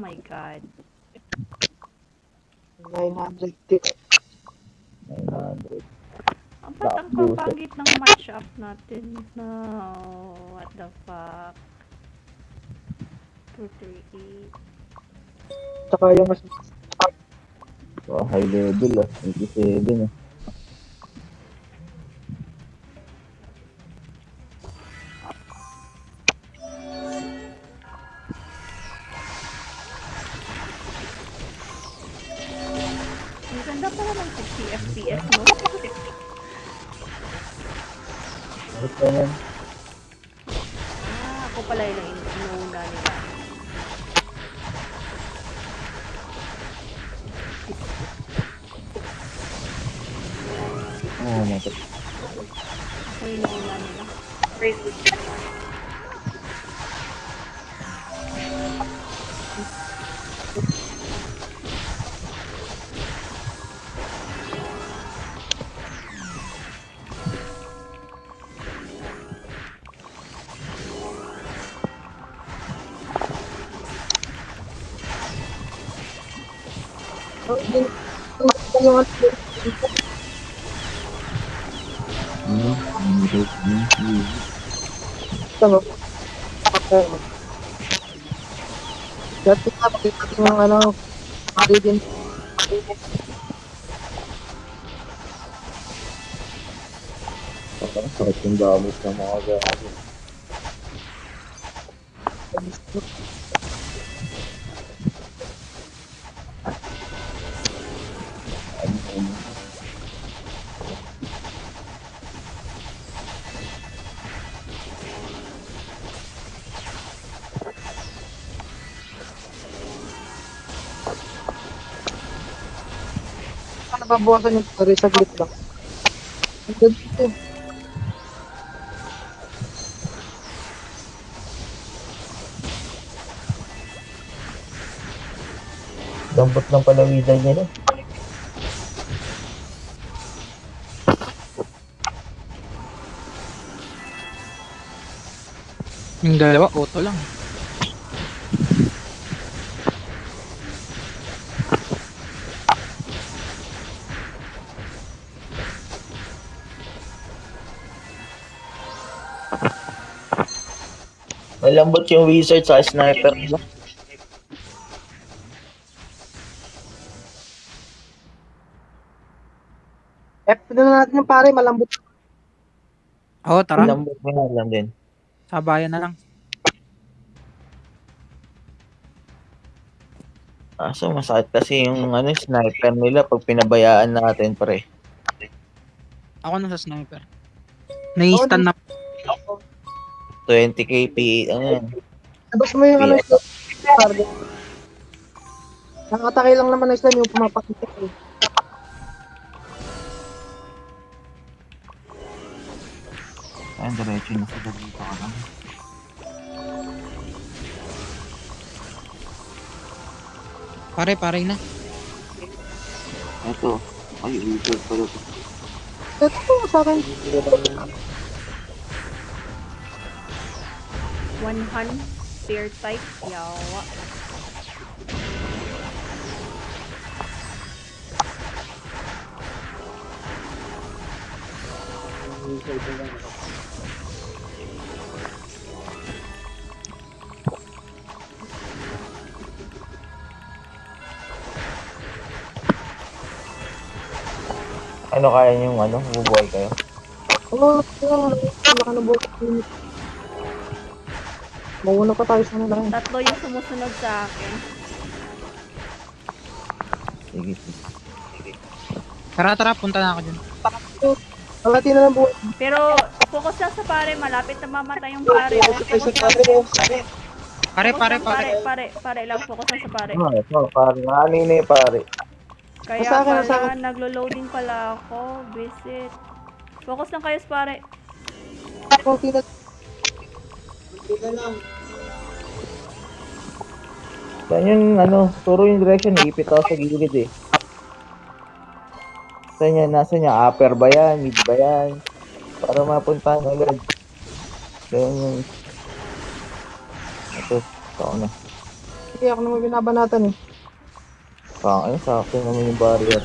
my god. 900 tick. 900. Ang ba't ang Black kapangit ng match up natin? No, what the fuck? 238. Tsaka yung mas So, high level ah. 87 ah. Yung yung ano. Parang sakit yung gamit ng mga gamit. Babawasan yung story saglit lang. Ang ganda ito. Dampot ng palawisan niya no? Yung dalawa, auto lang. Malambot yung wizard sa sniper nila. F na natin yung pare, malambot. Oo, tara. Malambot nga lang din. Sabayan na lang. Kaso masakit kasi yung ano, sniper nila pag pinabayaan natin pre. Ako na sa sniper. Nai-stun na. 20k PA, ano yan. Tapos mo yung ano, yung pare. Nakatake lang naman na sila yung pumapakita. eh. Ayun, diretso na sa dito ka lang. Pare, pare na. Ito. Ay, wizard pala to. Ito sa akin. One hun, spear type, yawa. Ano kaya yung ano, bubuhay kayo? Oo, yung laka na bukas. Mauna pa tayo sa nila. Tatlo yung sumusunod sa akin. Sige, sige. Tara, tara, punta na ako dyan. Kalati na lang bukas. Pero, focus lang sa pare, malapit na mamatay yung pare. Ay, sa pare. Pare, Focus pare, lang, pare. pare, pare lang, focus lang sa pare. Ah, ito, pare. Ano yun eh, pare? Kaya Nasa akin, nasa pala, naglo-loading pala ako, visit. Focus lang kayo sa pare. Na. Na lang. Saan yung ano, turo yung direction, ipit ako sa gilid eh. Saan yan, nasa niya, upper ba yan, mid ba yan? Para mapuntahan agad. Ganyan yung... Ito, ito na. Sige, ako naman binabanatan eh. Pang, ano, sakto naman yung barrier.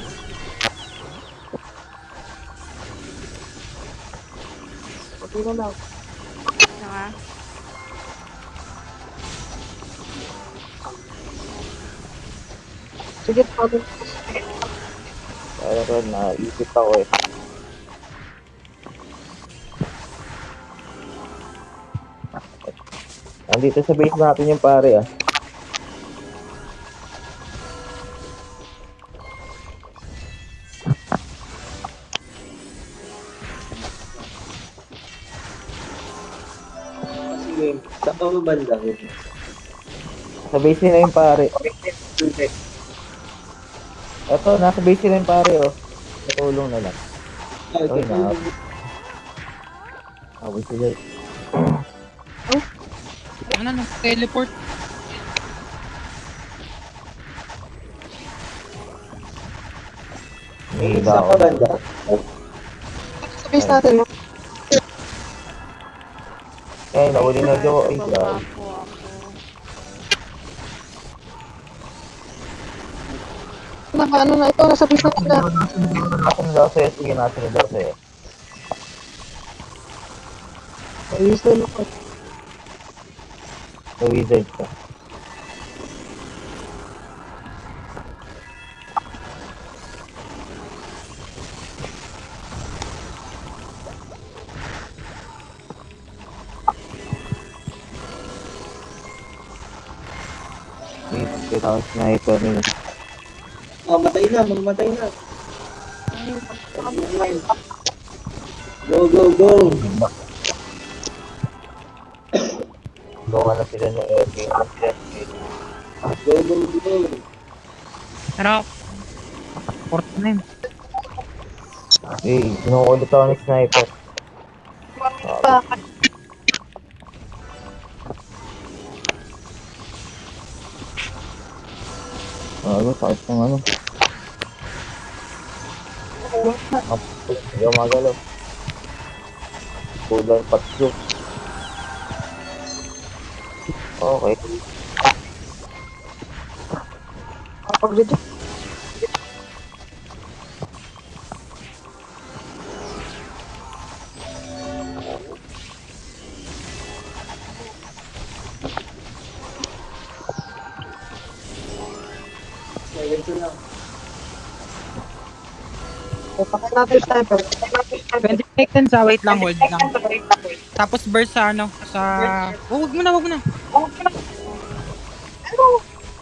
Pati na lang. Saka, Sige, pati. Kaya ko, naisip ako eh. Nandito sa base natin yung pare ah. Sige, sa ko. Base nila yung pare. Eto, nasa base nila yung pare oh. Natulong na lang. Ah, Ay, ito, na. Away sila eh. Ano no? Teleport. May sa daw. pabanda. Sa base natin. no? Eh, nauli na daw. Ay, grabe. Naka, ano na ito, nasa base natin na. Nasa na daw sa'yo. Sige, nasa na daw sa'yo. Ayos na lang. Sa wizard ka. Kita sniper nila. Ah, matay na, mamatay na. Go, go, go. Gawa na sila ng LK. Go, go, go. Pero, port na yun. Eh, kinukulit ako ni sniper. Ano, sakit ng ano. Hindi ako magalaw. Kulang patso. Okay. kapag dito. 20 seconds ah, wait lang, hold lang. Tapos burst sa ano, sa... Oh, wag mo na, wag mo na. Ano?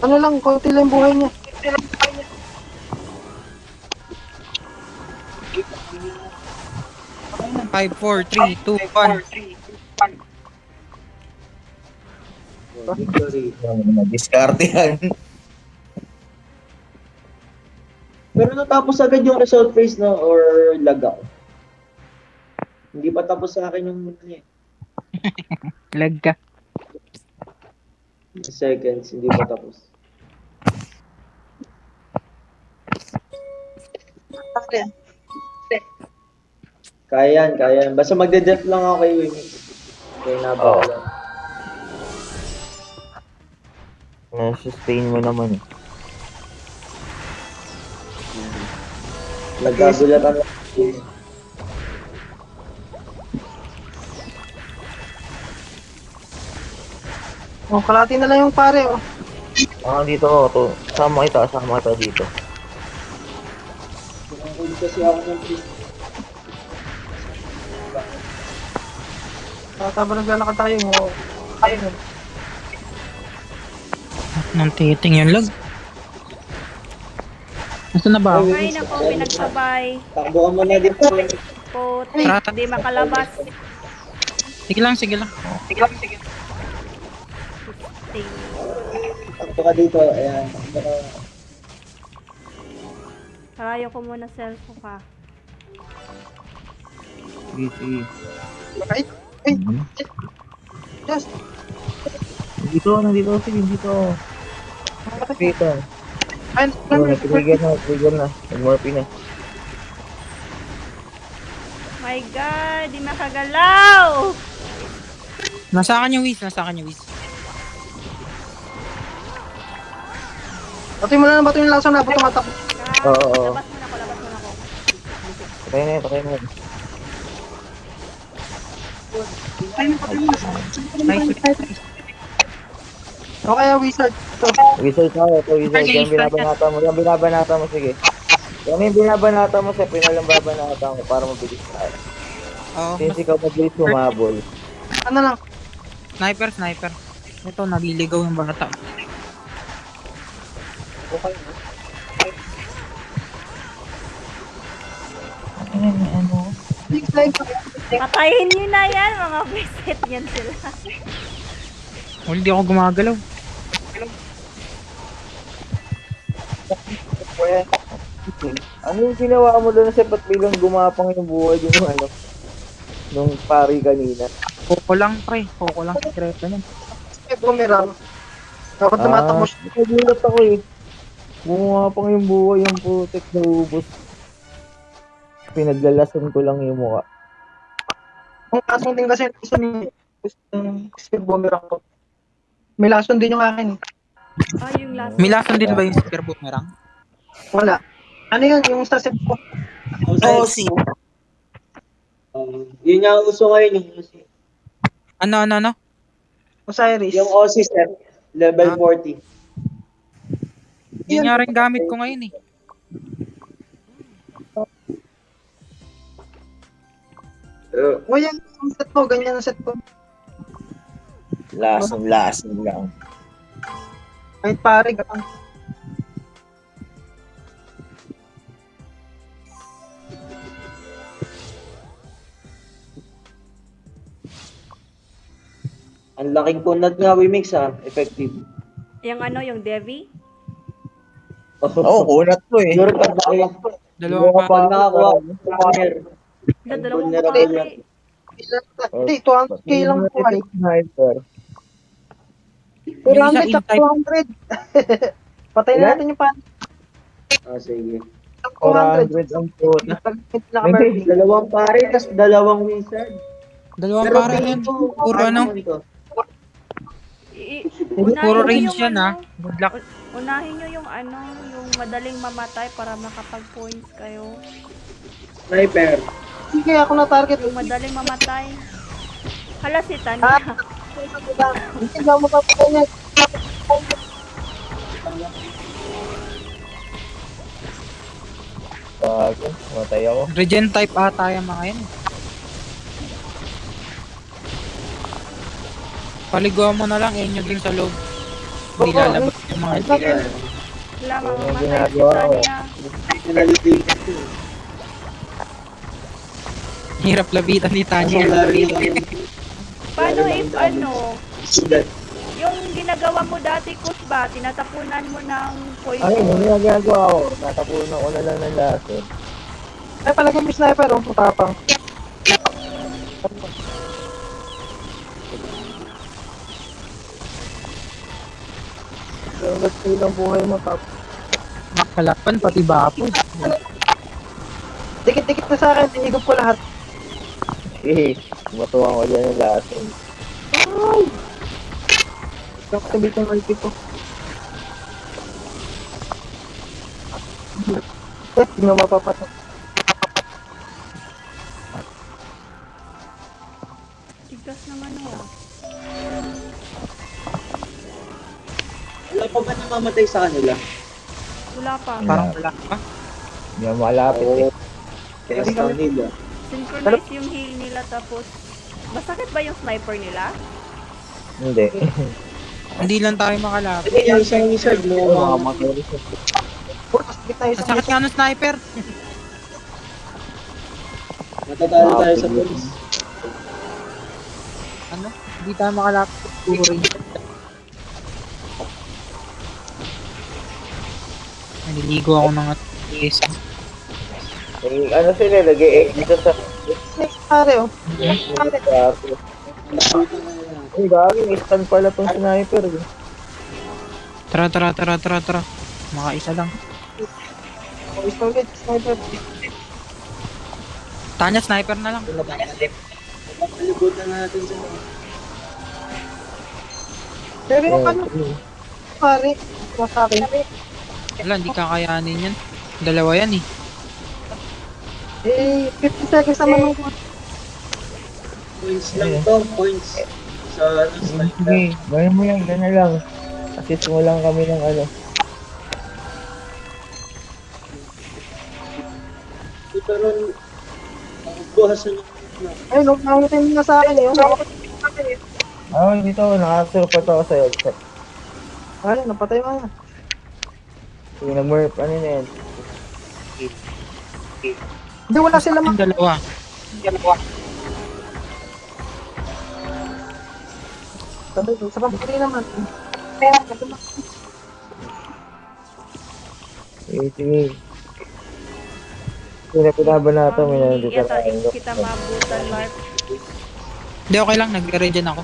Ano lang, konti lang buhay niya. 5, 4, 3, 2, 1. Victory. Diskarte yan. Pero natapos agad yung result phase, no? Or lag out. Hindi pa tapos sa akin yung ano eh. Lag ka. Seconds, hindi pa tapos. Kaya yan, kaya yan. Basta magde-def lang ako kay Wing. Kaya nabawala. Na-sustain mo naman eh. Nagkagulatan lang. Oh, kalati na lang yung pare. Oh. Ah, dito ako. To. Sama kita, sama kita dito. Pinangkulit kasi ako ng priest. Tama naglalakad tayo mo. Ayun. Nang titing yung lag. Nasa na ba? Ay, naku, pinagsabay. Takbo ka muna dito. Putik, Rata. di makalabas. Sige lang, sige lang. Ting. Takbo ka dito. Ayan. Karayo ko muna cellphone ka. Sige, sige. Ay, ay, just. Dito, nandito. Sige, dito. Dito. Ay, nag-trigger na, trigger na. Nag-morphe na. My God, di makagalaw! Nasa akin yung whiz, nasa akin yung whiz. Pati mo lang, pati mo lang sa nabot tumatak. Ka, Oo, oo. labas muna ako, labas muna ako. Patay na yun, patay na yun. Nice. O kaya wizard. Ito. Wizard tayo, ito wizard. Yan binabanata mo, yan binabanata mo, sige. Yan yung binabanata mo sa pinalang babanata mo para mabilis tayo. Oo. Since ikaw mabilis humabol. Ano lang. Sniper, sniper. Ito, naliligaw yung bata. Okay. Slide. Patayin nyo na yan, mga visit yan sila. Well, hindi ako gumagalaw. Ano yung ginawa mo doon sa ba't bilang gumapang yung buhay yung ano? Nung pari kanina. Koko lang, pre. Koko lang. Sekreto niyan. May bumirang. Dapat tumatakbo siya. Ah, nagulat ako eh. Gumapang yung buhay yung putek na ubos. Pinaglalasan ko lang yung mukha. Ang lason din kasi gusto ni gusto ni bumirang ko. May lason din yung akin. Ah, yung last. May lason din ba yung spear boomerang? Wala. Ano yun? Yung sa set ko. Oo, si. Um, yun nga uso ngayon, yung OC. Ano, ano, ano? Osiris. Yung OC set, level Ah. 40. Yun nga rin gamit ko ngayon eh. Uh, O yan, yung set ko. Ganyan ang set ko. Lason, lason lang. Kahit pare, gatang. ang laking kunat nga, Wimix ha. Effective. Yung ano, yung Devi. Oo, oh, kunat to eh. Siguro pag nakakuha, Dalawang pa. pag nakakuha, Yung dalawang patayi. Hindi, 200k lang po ay. Sniper. 200 Yung isa at 200. Patay na natin yung pan. Ah, sige. 200. 400 ang na kami. Dalawang pare, tas dalawang wizard. Dalawang Pero para tingin yan. Puro ano? Puro range yung yan ah. ano, Good luck. Unahin nyo yung ano, yung madaling mamatay para makapag-points kayo. Sniper. Sige, ako na target. Yung madaling mamatay. Hala si Ah. Tanya. Hindi na mo papatay niya. Bago, matay ako. Regen type ata yung mga yan. Paliguan mo na lang, inyo din sa loob. Hindi lalabas yung mga Yeah. Wala, mamamatay si. Tanya. Hirap labitan ni Tanya. Paano if ano, yung ginagawa mo dati, Kusba, tinatapunan mo ng Ay, poison. ano yung ginagawa ko? Tatapunan ko na lang ng lason. Ay, palagay mo sniper, oh, tapang. Ba't ilang buhay mo tap? Kalapan, pati bapo. Dikit-dikit na sa akin, tinigop ko lahat. Eh, matuwa ko dyan ng lason. Activate yung ulti ko. Eh, hindi mo mapapatok. Tigas naman oh. Wala pa ba namamatay sa kanila? Wala pa. Parang wala pa. Hindi malapit eh. Kaya sa nila. Synchronize yung heal nila tapos... Masakit ba yung sniper nila? Hindi. Hindi lang tayo makalapit. Sige, yung isang wizard mo, Oo, mga mga makalis. Puro, sakit na Ang isang sakit nga ng sniper. matatalo tayo sa police. Ano? Hindi tayo makalapit. Puro rin. Naliligo ako ng yes. Eh, ano sila, lagay X dito sa... snake pare, oh. Gago. Ay, gago, instant pala tong sniper. eh. Tara, tara, tara, tara, tara. Makaisa lang. Oh, isa ulit, sniper. Tanya, sniper na lang. Palibutan natin sa Pero yung Oh, ano, pare, sa akin. Wala, hindi kakayanin yan. Dalawa yan eh. Eh, 50 seconds naman ng Points lang to, points. Sa ano, Sige, gawin mo yan, gano'n lang. Assist mo lang kami ng ano. Ito ron, buhasan yung Ay, nung nakutin mo na sa akin eh. Ah, dito, nakasurport ako sa'yo. Ay, napatay mo na. Sige, nag-murp, ano na yan? Hindi, wala sila Yung dalawa. Sabay, sa pampuli naman. Sige, sige. Sige, na pinabanata mo yan. Hindi Dito kita, na. hindi kita maabutan, Mark. Hindi, okay lang. Nagre-regen ako.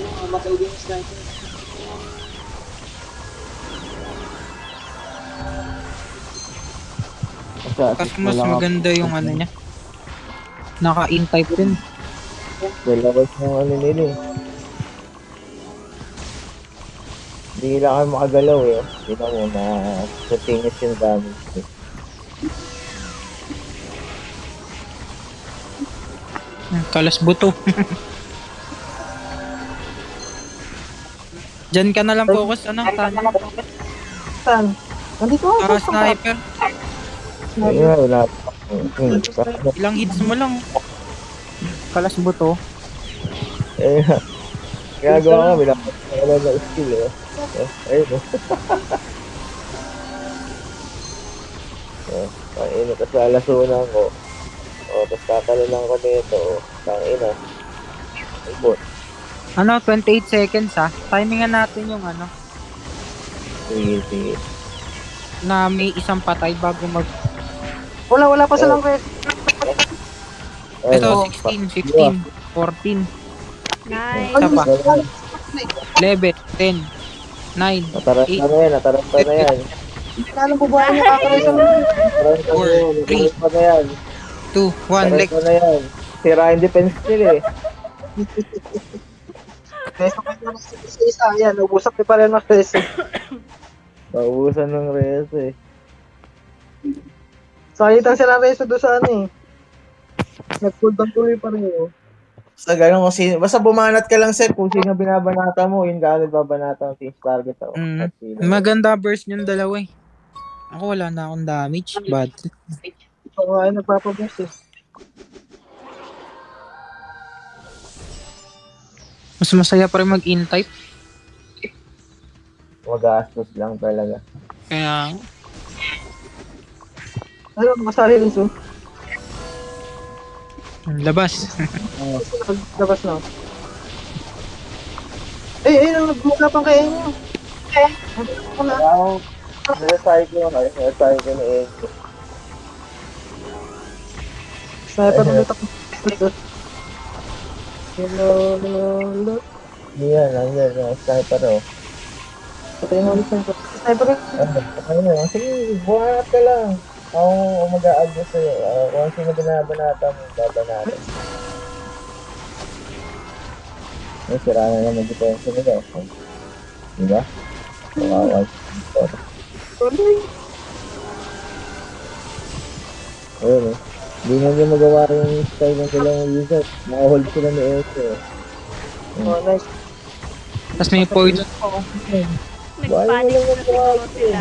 uh, matawag yung sniper. Assist mo mas maganda yung ano niya. Naka-in type din. Dalawas ng ano nila eh. Hindi lang kayo makagalaw eh. Hindi na mo na continuous yung damage eh. Kalas buto. Diyan ka na lang focus, ano? Tanya. Saan? Nandito ako. Ah, sniper. Ayun wala pa. Hmm, parang- Ilang hits mo lang. Kalas buto. Eh, ginagawa ka, bilang wala na skill eh. Eh, Ayun oh. Eh, Pangina, tapos lalasunan ko. O, tapos kakalunan ko nito. O, tangina. Ay, bot. Ano, 28 seconds ha. Timingan natin yung ano, Sige, sige. na may isang patay bago mag... Wala, wala pa silang quest. Ayun, Ito, oh. 16, 15, 14, Nice. Isa pa. Ayun, 11, 10, 9, Nataranta na yan, na yan. Hindi na alam po ba yung kakaresan mo. Nataranta na yan, nataranta na yan. 2, 1, like, Nataranta na yan. Sira yung defense nila eh. Na sa isa. Yan, ubusak ni pala ng reso. Naubusan ng res eh. Sakitan sila ng reso doon sa ano eh. Nag-cooldown tuloy pa rin oh. Sa ganun kung sino, basta bumanat ka lang sir kung sino binabanata mo, yun ka agad babanata ang team target ako. Mm. At sino. maganda burst yung dalawa eh. Ako wala na akong damage, bad. Ito nga ay nagpapaboost eh. Mas masaya pa rin mag-in type. Magastos lang talaga. Kaya, Ano, makasali rin so. labas. Labas na. Eh, eh, nang nagmukapang kayo nyo. Eh, ako na. Kaya ako, nilasay ko na, nilasay ko na eh. Sniper ulit ako. Hello, hello, hello. Yan, nandiyan, yung sniper oh. Patay na ulit sniper. Sniper ulit. Ano, ano na, sige, bumanat ka lang. Ako ako mag-a-adjust sa'yo. Uh, kung sino binabanata mo, babanata. Ay, sira na naman depensa nila. oh. Diba? Kawawa. Tuloy. Ayun eh. Hindi na nila magawa yung style ng dalawang user. Nakahold sila ni Ese. Oh, nice. Tapos may poison. Nagpanic na siguro sila.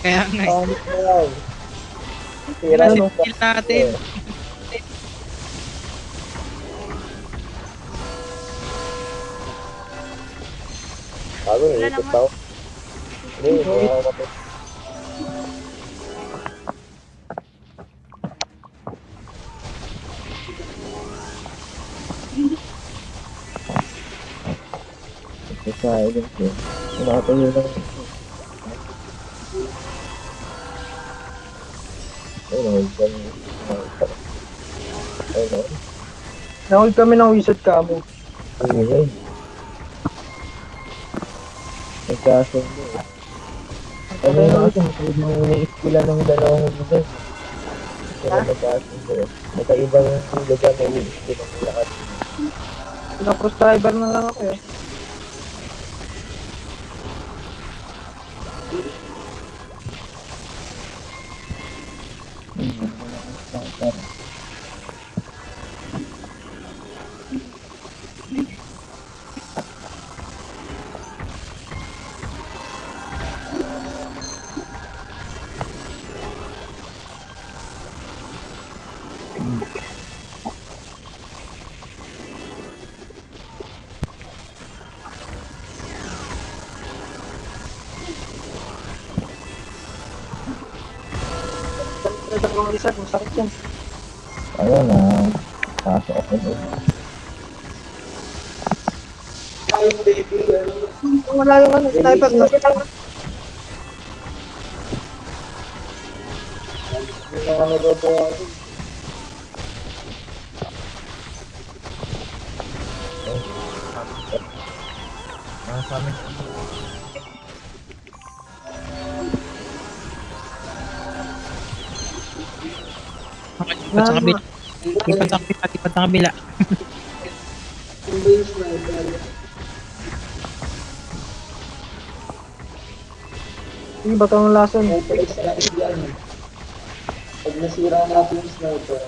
Kaya nga, eh. Pangit na yan. Sira Kasi nung kill natin. Bago Wala eh, ikot naman. ako. Hindi, hindi ako kapit. Ito sa silent eh. Nakatayo lang. Ayun, hold ka niya. Ayun, oh. Nahold kami ng wizard camo. Ayun, ayun. Nagkasundo. Ano kasi magkaibang iniiskila ng dalawang lugar. Kaya nagkasundo. Magkaibang lugar na iniiskila ng. Naka-cross driver na lang ako eh. Ano, sniper na. Nasa amin. Lipat sa kabila. Lipat sa. Hindi ba itong lason? Pag nasira natin yung sniper,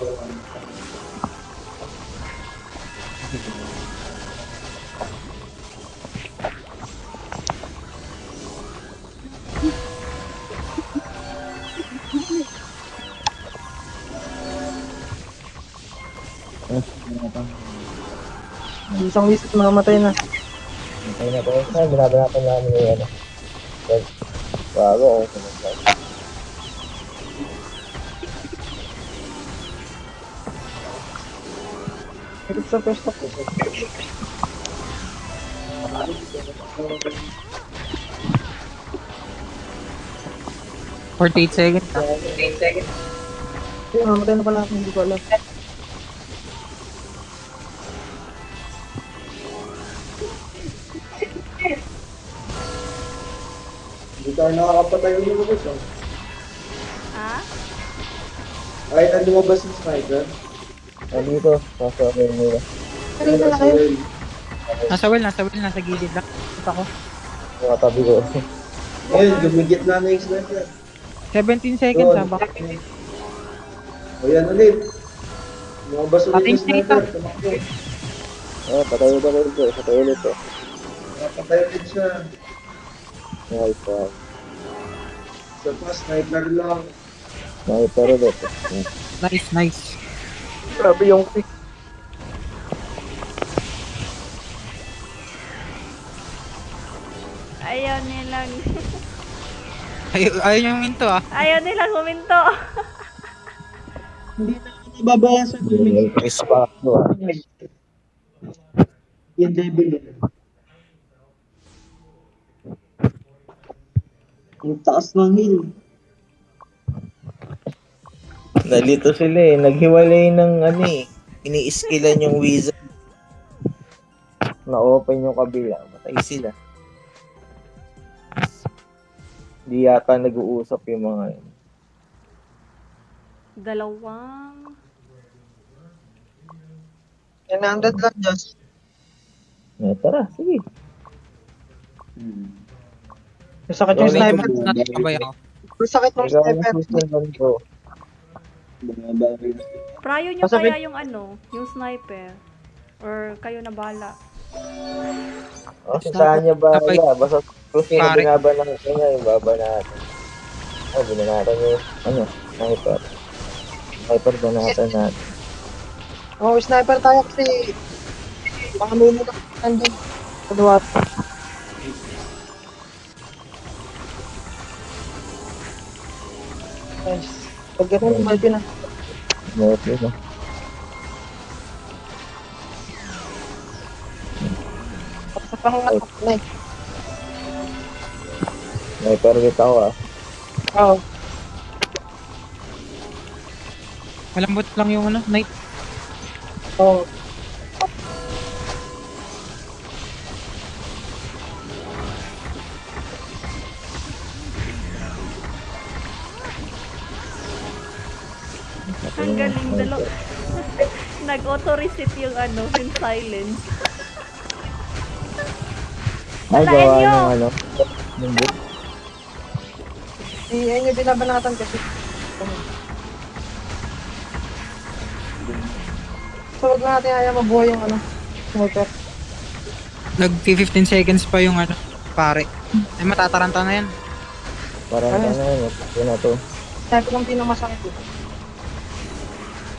Isang wisit mamamatay na. Hintay na po. Saan binabanatan namin yung ano. Well, Bago ako sumunod. Hirap sa pwesto ko. Forty-eight seconds. Hindi, mamamatay na pala ako, hindi ko alam. Tayo nakakapatay yung lumabas. Oh. Ha? Kahit na lumabas yung sniper, Nandito. Pasok ako yung nila. Kanina na nasa kayo. well. Nasa well, nasa well, nasa gilid lang. Ito ako. Yung katabi ko. Ngayon, gumigit na na yung sniper. 17 seconds ha. Baka O yan ulit. Lumabas ulit yung sniper. Ah, patay ulit ako ito. Patay ulit to. Napatay ulit siya. Nice one. Sa pa, sniper lang. Sniper ulit. nice, nice. Grabe yung pick. Ayaw nilang... Ay, ayaw niyang minto ah. Ayaw nilang huminto. Hindi na ako Nice pa ako ah. yung level eh. Yung taas ng hill. Nalito sila eh. Naghiwalay ng ano eh. Ini-skillan yung wizard. Na-open yung kabila. Matay sila. Hindi yata nag-uusap yung mga yun. Dalawang... 900 lang, Josh. Eh, tara, sige. Masakit yung sniper. Masakit yung sniper. Prayo nyo kaya yung ano, yung sniper. Or kayo na bala. Oh, kung saan niya ba? Basta kung sino Pare. binaban ng kanya, yung baba natin. Oh, binanatan yung, ano, sniper. Sniper banatan natin. Oh, sniper tayo kasi baka may mga nandun. Kaliwa. Nice. Pag ganun, malpi na. Okay na. Sa pangat na eh. Sniper ulit ako ah. Oo. Malambot lang yung ano, night. Oo. Ang Nag-auto-reset yung ano, yung silence. Ay, gawa nyo! ng ano. Ng book. Si ayun yung binabanatan kasi. So, wag na natin ayaw mabuhay yung ano, sniper. Nag 15 seconds pa yung ano, pare. Ay, matataranta na yan. Parang Ano? ano yun, ito na to. Sniper lang pinamasakit eh.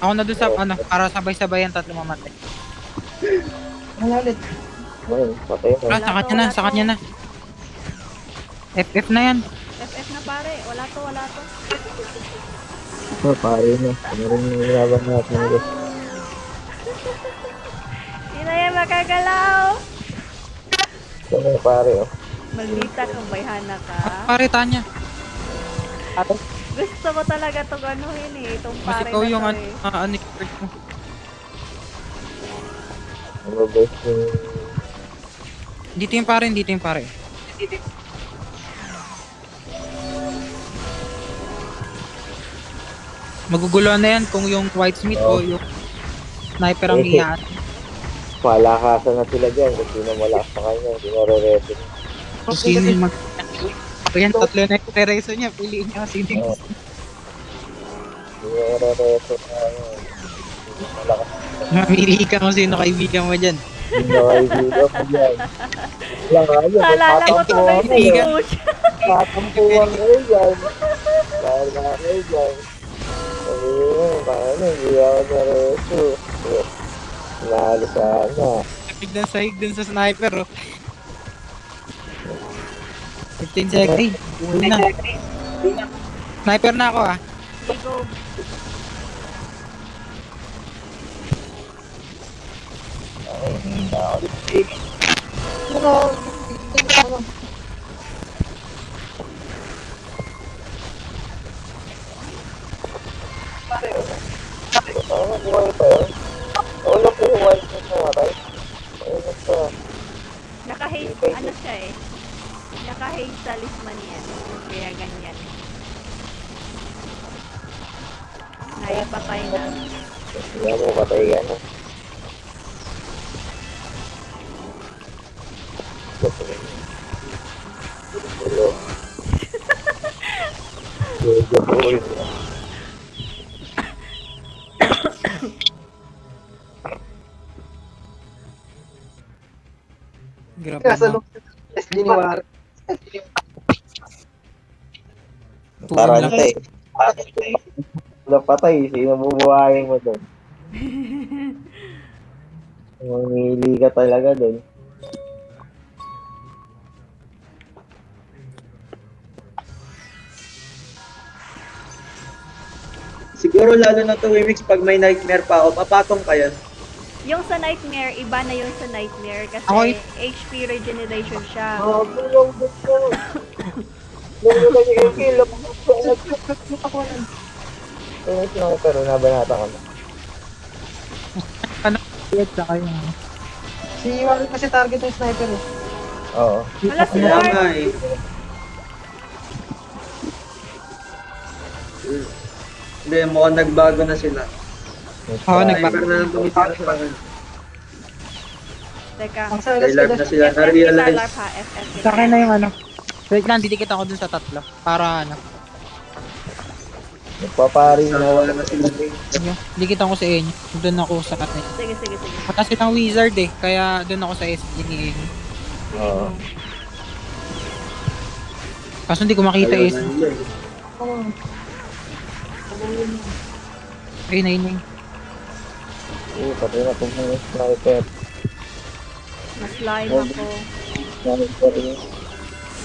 Ako na doon sa, ano, para sabay-sabay ang tatlo mamatay. Ano ulit? Ayun, patay na. Ah, sa kanya na, sa kanya na. FF na yan. FF na pare. Wala to, wala to. Oh, pare na. Ano rin yung laban natin nito. Hindi na yan makagalaw. Ito na yung pare, oh. Maldita kang bayhana ka. Ah, pare, Tanya. Gusto mo talaga itong ano yun eh. Itong Mas pare ikaw na yung to ano, eh. ah, ano, expert mo. Ang mabest yung... Dito yung pare, dito yung pare. Magugulo na yan kung yung whitesmith o yung sniper ang Eh. iyan. Malakasan na sila dyan. Kung sino malakas sa kanya, hindi na re-ready. Kung sino yung mag... Ayan, tatlo na yung rereso niya. Piliin niya sino Oo. Hindi na re-ready na ano. Malakas. Mamili ka kung sino kaibigan mo dyan. Hindi na kaibigan mo dyan. Wala nga yun. Naalala ko tuloy si Kaibigan. Coach. Tatampuan kayo dyan. Dahil nga kayo dyan. Sabi mo, paano, hindi ako na-ready. Nalo sana. Biglang sahig dun sa sniper, oh. 15 seconds. Uwi na. Sniper na ako, ah. Go. Buhay pa yun? Wala po yung white na namatay. Ayun pa. Naka-haze, ano siya eh. Naka-haze sa lisman yan. Kaya ganyan. Naipatay na. Hindi mo patay ka na. Hello. Grabe na. loob sa SD ni War. Tara lang. eh. Wala patay. Sino bubuhayin mo doon? Mamili ka talaga doon. Siguro lalo na to Wimix pag may nightmare pa ako, papatong ka yan. Yung sa Nightmare, iba na yung sa Nightmare kasi Okay. HP regeneration siya. Oh, kill. Ano yung pero nabanata ko na. Yes, saka yung... Si War kasi target yung sniper eh. Oo. Hala si Lord! eh. Hindi, mukhang nagbago na sila. Oo, nagba- Sniper na lang tumitira sa akin. Teka. Ang sa Kay Larp na sila, na-realize. Sa akin na yung ano. Wait lang, didikit ako dun sa tatlo. Para ano. Nagpapari na Nawala na sila. Dikit ako sa inyo. Doon ako sa kat Sige, sige, sige. Mataas ng wizard eh. Kaya doon ako sa SG ni Amy. Oo. Kaso hindi ko makita Ayaw SG. na nila eh. Ay, naining. Eh, patay na kung mga sniper. Na-slime ako. Sniper yun.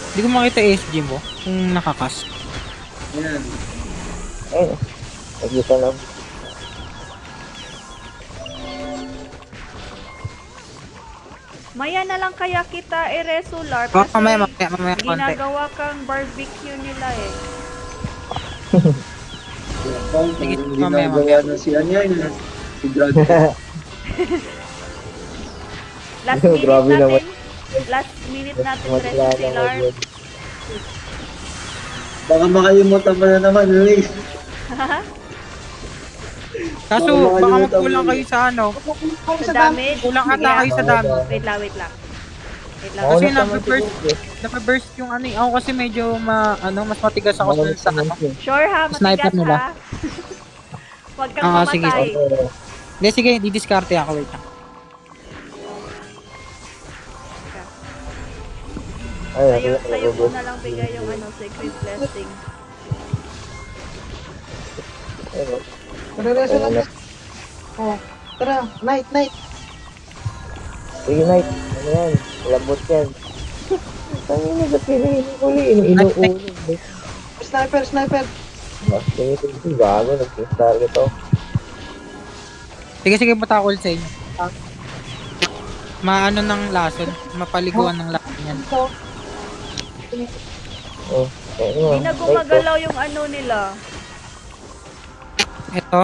Hindi ko makita SG mo. Kung nakakas. Yan. Ayun. Nagkita lang. Maya na lang kaya kita i-reso, Larp. Oh, Kasi mamaya, mamaya, mamaya, konti. ginagawa kang barbecue nila eh. Sige, ginagawa mamaya, na si yan. eh. Si Drag. Last minute natin. Last minute natin wala si Larp. Baka makalimutan mo na naman, Luis. Kaso, Baka baka magkulang kayo sa ano. Sa damage. Kulang Sige, ata kayo sa dami. Wait lang, wait lang. Wait lang. Kasi naman nape-burst, siguro. nape-burst yung ano eh. Ako kasi medyo ma, ano, mas matigas ako dun sa ano. yun. Sure ha, Sniper matigas nila. ha. Huwag kang Ah, sige. mamatay. Oo. Hindi, sige, didiskarte ako. Wait lang. Ay, Sa'yo, sa'yo ko na lang bigay yung ano, secret blessing. Ayun. Nare-reso Ayun lang. na. Oh, tara, night, night. Sige, Knight. Ano yan? Lambot yan. Tangin na sa pinahuli. Inuulo. Sniper, sniper. Mas tingin ito. Gago. Nag-king target ako. Sige, sige, punta ako ulit sa inyo. Maano ng lason, mapaliguan ng lason yan. Ito. Oh. Ano? Hindi na gumagalaw yung ano nila. Ito.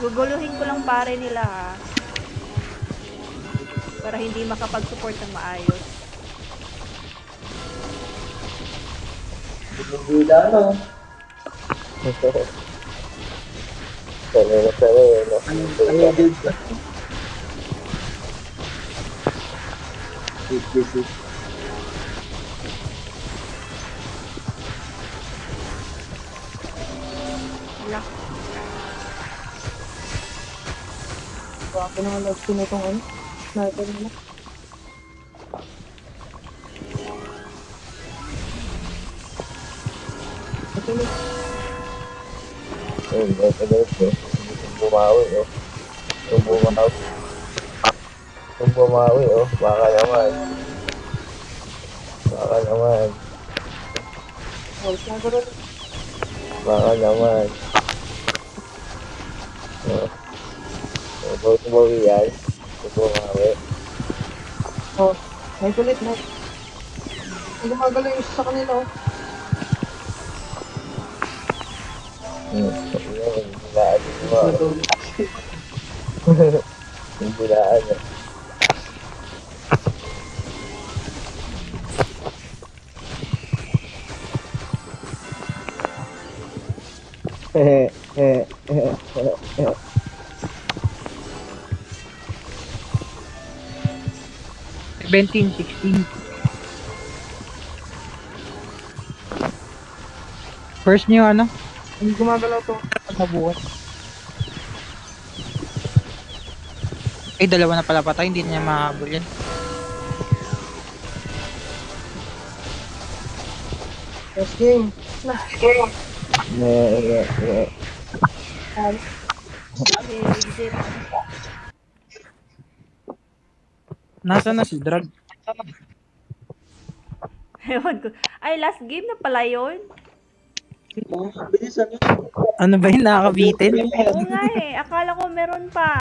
Guguluhin ko lang pare nila ha. Para hindi makapag-support ng maayos. Hindi na, no? Sanay na sanay, ano? Ano build ka? This, this is Wala. Grabe naman love ko na itong ano. Sniper nila. Ito Ito na ito. Yung bumawi, oh. Yung bumawi. Yung bumawi, oh. Baka naman. Baka naman. Oh. Baka naman. Oh. Oh, bawi-bawi yan. Yung bumawi. Oh, night ulit, night. Ang yung sa kanila, oh. Hmm. Ayun, yung bilaan yung eh. seventeen, sixteen. First niyo ano? Ang gumagalaw to. Nabuhat. Eh, dalawa na pala patay, hindi na niya mahabol yan. Last game. Last game. Eh, eh. Okay, exit. Nasa na si Drag? Ewan ko. Ay, last game na pala yun. Ano ba yun, nakakabitin? Oo nga eh. Akala ko meron pa.